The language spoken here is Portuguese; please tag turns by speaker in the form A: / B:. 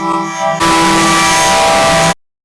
A: Música